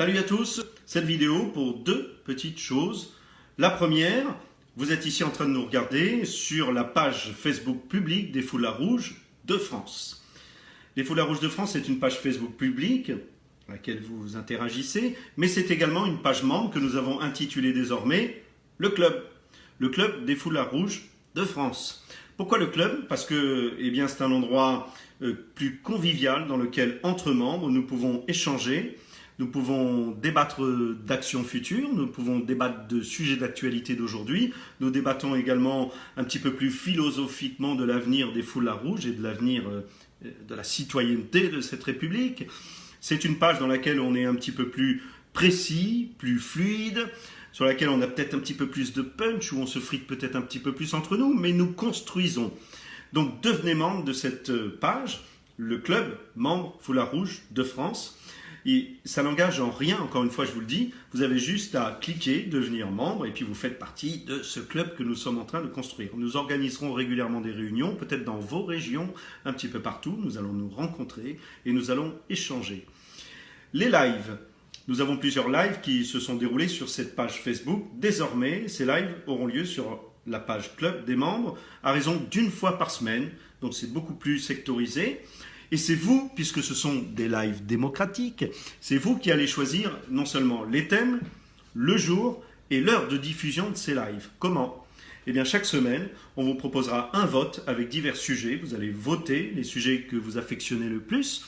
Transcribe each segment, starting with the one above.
Salut à tous, cette vidéo pour deux petites choses. La première, vous êtes ici en train de nous regarder sur la page Facebook publique des Foulards Rouges de France. Les Foulards Rouges de France est une page Facebook publique à laquelle vous interagissez, mais c'est également une page membre que nous avons intitulée désormais le club, le club des Foulards Rouges de France. Pourquoi le club? Parce que eh c'est un endroit euh, plus convivial dans lequel, entre membres, nous pouvons échanger, nous pouvons débattre d'actions futures, nous pouvons débattre de sujets d'actualité d'aujourd'hui, nous débattons également un petit peu plus philosophiquement de l'avenir des foulards rouges et de l'avenir euh, de la citoyenneté de cette République. C'est une page dans laquelle on est un petit peu plus précis, plus fluide, sur laquelle on a peut-être un petit peu plus de punch, où on se frite peut-être un petit peu plus entre nous, mais nous construisons. Donc devenez membre de cette page, le club membre Foulard Rouge de France. Et ça n'engage en rien, encore une fois je vous le dis, vous avez juste à cliquer, devenir membre, et puis vous faites partie de ce club que nous sommes en train de construire. Nous organiserons régulièrement des réunions, peut-être dans vos régions, un petit peu partout, nous allons nous rencontrer et nous allons échanger. Les lives, nous avons plusieurs lives qui se sont déroulés sur cette page Facebook. Désormais, ces lives auront lieu sur la page club des membres à raison d'une fois par semaine. Donc c'est beaucoup plus sectorisé. Et c'est vous, puisque ce sont des lives démocratiques, c'est vous qui allez choisir non seulement les thèmes, le jour et l'heure de diffusion de ces lives. Comment? Eh bien, chaque semaine, on vous proposera un vote avec divers sujets. Vous allez voter les sujets que vous affectionnez le plus.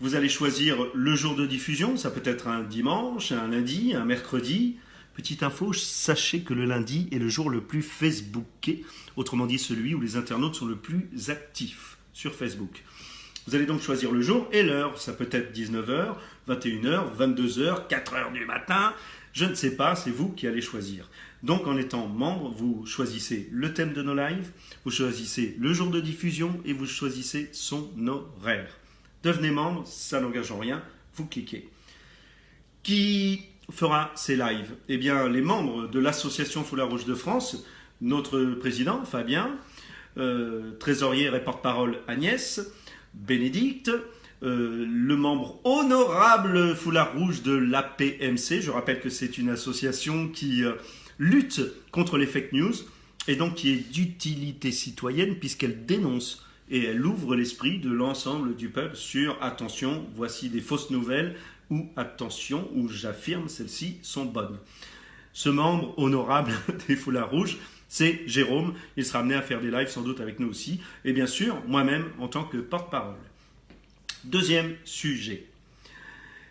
Vous allez choisir le jour de diffusion, ça peut être un dimanche, un lundi, un mercredi. Petite info, sachez que le lundi est le jour le plus Facebooké, autrement dit celui où les internautes sont le plus actifs sur Facebook. Vous allez donc choisir le jour et l'heure, ça peut être 19h, 21h, 22h, 4h du matin, je ne sais pas, c'est vous qui allez choisir. Donc en étant membre, vous choisissez le thème de nos lives, vous choisissez le jour de diffusion et vous choisissez son horaire. Devenez membre, ça n'engage en rien, vous cliquez. Qui fera ces lives? Eh bien, les membres de l'association Foulard Rouge de France, notre président Fabien, euh, trésorier et porte-parole Agnès, Bénédicte, euh, le membre honorable Foulard Rouge de l'APMC. Je rappelle que c'est une association qui euh, lutte contre les fake news et donc qui est d'utilité citoyenne puisqu'elle dénonce et elle ouvre l'esprit de l'ensemble du peuple sur attention, voici des fausses nouvelles ou attention, où j'affirme celles-ci sont bonnes. Ce membre honorable des Foulards Rouges, c'est Jérôme. Il sera amené à faire des lives sans doute avec nous aussi. Et bien sûr, moi-même en tant que porte-parole. Deuxième sujet.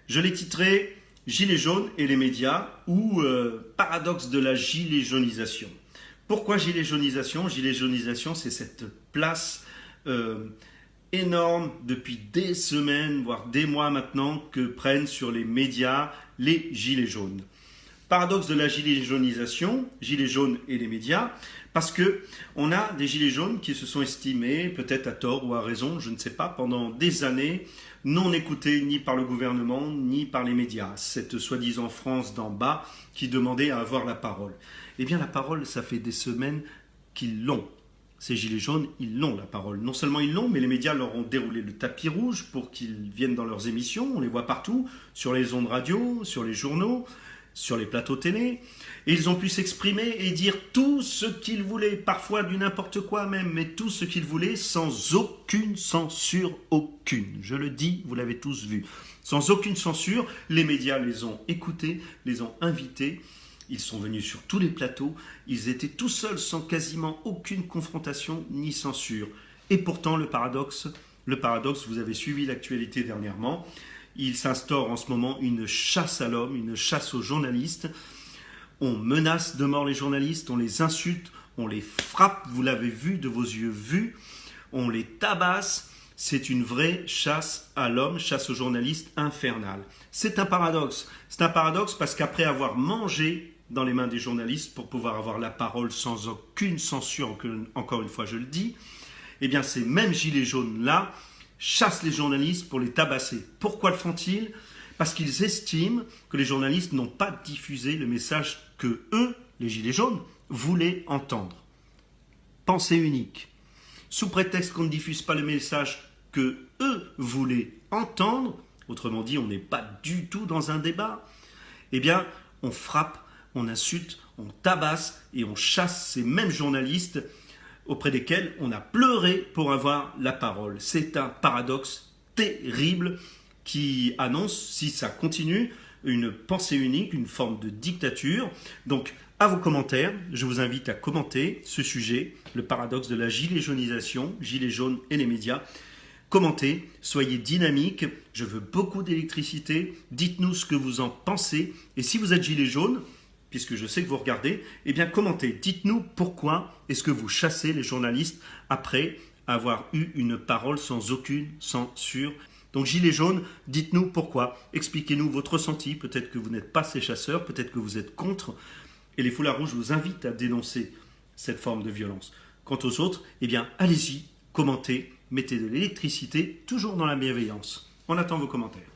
Je l'ai titré Gilets jaunes et les médias ou euh, paradoxe de la gilet jaunisation. Pourquoi gilet jaunisation Gilet jaunisation, c'est cette place euh, énorme depuis des semaines, voire des mois maintenant, que prennent sur les médias les gilets jaunes. Paradoxe de la gilet jaunisation, gilets jaunes et les médias, parce que on a des gilets jaunes qui se sont estimés, peut-être à tort ou à raison, je ne sais pas, pendant des années, non écoutés ni par le gouvernement ni par les médias. Cette soi-disant France d'en bas qui demandait à avoir la parole. Eh bien, la parole, ça fait des semaines qu'ils l'ont ces gilets jaunes, ils l'ont la parole. Non seulement ils l'ont, mais les médias leur ont déroulé le tapis rouge pour qu'ils viennent dans leurs émissions. On les voit partout, sur les ondes radio, sur les journaux, sur les plateaux télé. Ils ont pu s'exprimer et dire tout ce qu'ils voulaient, parfois du n'importe quoi même, mais tout ce qu'ils voulaient sans aucune censure, aucune. Je le dis, vous l'avez tous vu. Sans aucune censure, les médias les ont écoutés, les ont invités ils sont venus sur tous les plateaux, ils étaient tout seuls sans quasiment aucune confrontation ni censure. Et pourtant, le paradoxe, le paradoxe, vous avez suivi l'actualité dernièrement, il s'instaure en ce moment une chasse à l'homme, une chasse aux journalistes. On menace de mort les journalistes, on les insulte, on les frappe, vous l'avez vu de vos yeux vus, on les tabasse. C'est une vraie chasse à l'homme, chasse aux journalistes infernale. C'est un paradoxe. C'est un paradoxe parce qu'après avoir mangé dans les mains des journalistes pour pouvoir avoir la parole sans aucune censure, encore une fois je le dis, eh bien ces mêmes gilets jaunes-là chassent les journalistes pour les tabasser. Pourquoi le font-ils? Parce qu'ils estiment que les journalistes n'ont pas diffusé le message que eux, les gilets jaunes, voulaient entendre. Pensée unique. Sous prétexte qu'on ne diffuse pas le message que eux voulaient entendre, autrement dit, on n'est pas du tout dans un débat, eh bien, on frappe, on insulte, on tabasse et on chasse ces mêmes journalistes auprès desquels on a pleuré pour avoir la parole. C'est un paradoxe terrible qui annonce, si ça continue, une pensée unique, une forme de dictature. Donc, à vos commentaires, je vous invite à commenter ce sujet, le paradoxe de la gilet jaunisation, gilet jaune et les médias. Commentez, soyez dynamiques, je veux beaucoup d'électricité, dites-nous ce que vous en pensez, et si vous êtes gilet jaune, puisque je sais que vous regardez, eh bien commentez, dites-nous pourquoi est-ce que vous chassez les journalistes après avoir eu une parole sans aucune censure. Donc gilet jaune, dites-nous pourquoi, expliquez-nous votre ressenti, peut-être que vous n'êtes pas ces chasseurs, peut-être que vous êtes contre, et les foulards rouges vous invitent à dénoncer cette forme de violence. Quant aux autres, eh bien allez-y, commentez, mettez de l'électricité, toujours dans la bienveillance. On attend vos commentaires.